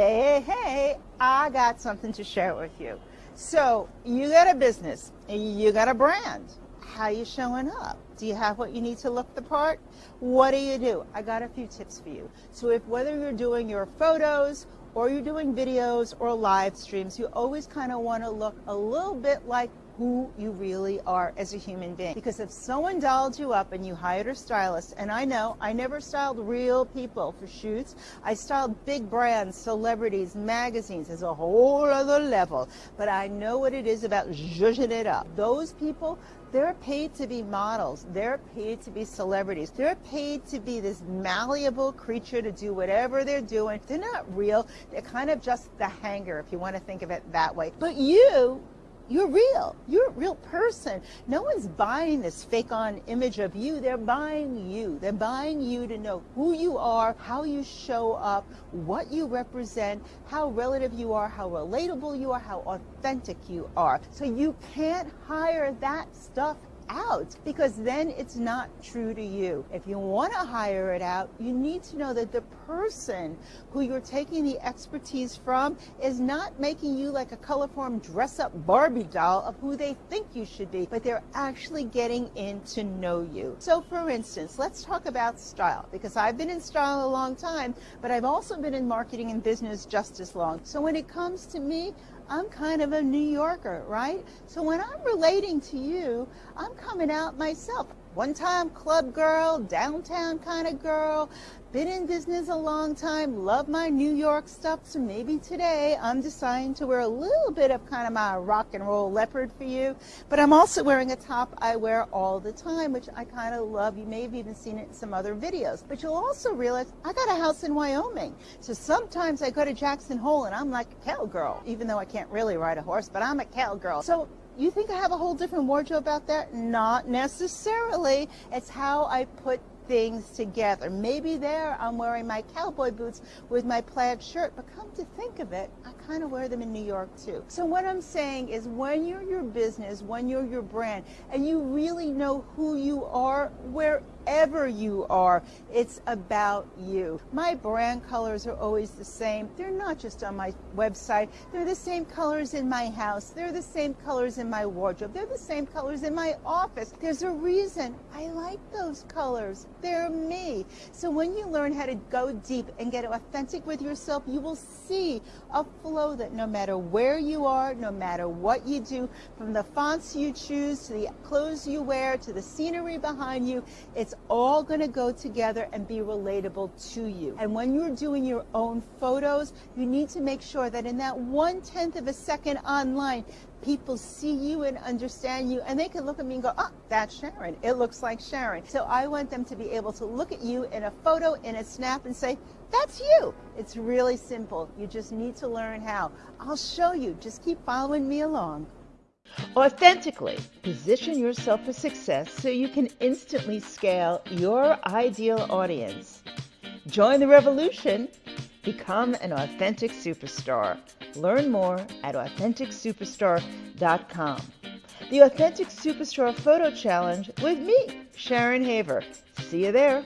Hey, hey, hey, I got something to share with you. So, you got a business, you got a brand. How you showing up? Do you have what you need to look the part? What do you do? I got a few tips for you. So if whether you're doing your photos or you're doing videos or live streams, you always kind of want to look a little bit like who you really are as a human being. Because if someone dolled you up and you hired a stylist, and I know I never styled real people for shoots, I styled big brands, celebrities, magazines, as a whole other level. But I know what it is about zhuzhing it up. Those people, they're paid to be models. They're paid to be celebrities. They're paid to be this malleable creature to do whatever they're doing. They're not real. They're kind of just the hanger, if you want to think of it that way. But you, you're real. You're a real person. No one's buying this fake on image of you. They're buying you. They're buying you to know who you are, how you show up, what you represent, how relative you are, how relatable you are, how authentic you are. So you can't hire that stuff out because then it's not true to you. If you want to hire it out, you need to know that the person who you're taking the expertise from is not making you like a colorform dress up Barbie doll of who they think you should be, but they're actually getting in to know you. So for instance, let's talk about style because I've been in style a long time, but I've also been in marketing and business just as long. So when it comes to me, I'm kind of a New Yorker, right? So when I'm relating to you, I'm coming out myself. One time club girl, downtown kind of girl, been in business a long time, love my New York stuff, so maybe today I'm deciding to wear a little bit of kind of my rock and roll leopard for you, but I'm also wearing a top I wear all the time, which I kind of love. You may have even seen it in some other videos, but you'll also realize I got a house in Wyoming, so sometimes I go to Jackson Hole and I'm like a cowgirl, even though I can't really ride a horse, but I'm a cowgirl. So you think I have a whole different wardrobe out there? Not necessarily. It's how I put things together. Maybe there I'm wearing my cowboy boots with my plaid shirt, but come to think of it, I kind of wear them in New York too. So what I'm saying is when you're your business, when you're your brand, and you really know who you are, where wherever you are, it's about you. My brand colors are always the same. They're not just on my website. They're the same colors in my house. They're the same colors in my wardrobe. They're the same colors in my office. There's a reason I like those colors. They're me. So when you learn how to go deep and get authentic with yourself, you will see a flow that no matter where you are, no matter what you do, from the fonts you choose to the clothes you wear to the scenery behind you, it's all going to go together and be relatable to you. And when you're doing your own photos, you need to make sure that in that one tenth of a second online, people see you and understand you and they can look at me and go, oh, that's Sharon. It looks like Sharon. So I want them to be able to look at you in a photo, in a snap and say, that's you. It's really simple. You just need to learn how. I'll show you. Just keep following me along. Authentically position yourself for success so you can instantly scale your ideal audience. Join the revolution. Become an authentic superstar. Learn more at AuthenticSuperstar.com. The Authentic Superstar Photo Challenge with me, Sharon Haver. See you there.